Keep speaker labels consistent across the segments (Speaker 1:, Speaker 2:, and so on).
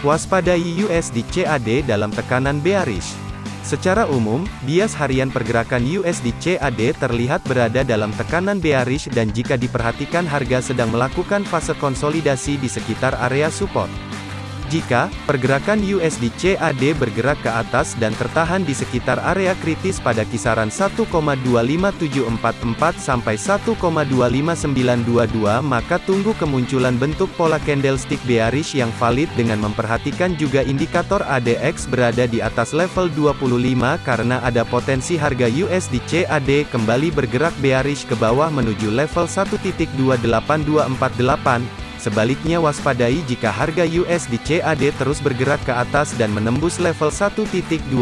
Speaker 1: Waspadai USD CAD dalam tekanan bearish. Secara umum, bias harian pergerakan USD CAD terlihat berada dalam tekanan bearish dan jika diperhatikan harga sedang melakukan fase konsolidasi di sekitar area support. Jika pergerakan USD CAD bergerak ke atas dan tertahan di sekitar area kritis pada kisaran 1,25744 sampai 1,25922 maka tunggu kemunculan bentuk pola candlestick bearish yang valid dengan memperhatikan juga indikator ADX berada di atas level 25 karena ada potensi harga USD CAD kembali bergerak bearish ke bawah menuju level 1.28248 Sebaliknya waspadai jika harga USD CAD terus bergerak ke atas dan menembus level 1.25922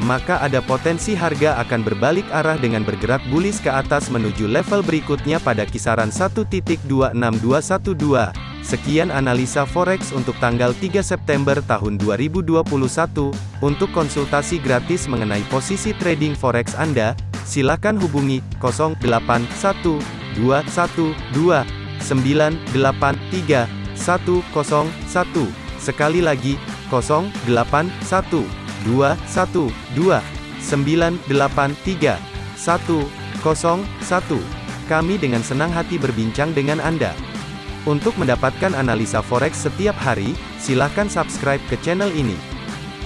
Speaker 1: maka ada potensi harga akan berbalik arah dengan bergerak bullish ke atas menuju level berikutnya pada kisaran 1.26212. Sekian analisa forex untuk tanggal 3 September tahun 2021. Untuk konsultasi gratis mengenai posisi trading forex Anda, silakan hubungi 081212 983 101. Sekali lagi, 081 212 983 101. Kami dengan senang hati berbincang dengan Anda. Untuk mendapatkan analisa forex setiap hari, silakan subscribe ke channel ini.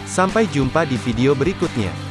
Speaker 1: Sampai jumpa di video berikutnya.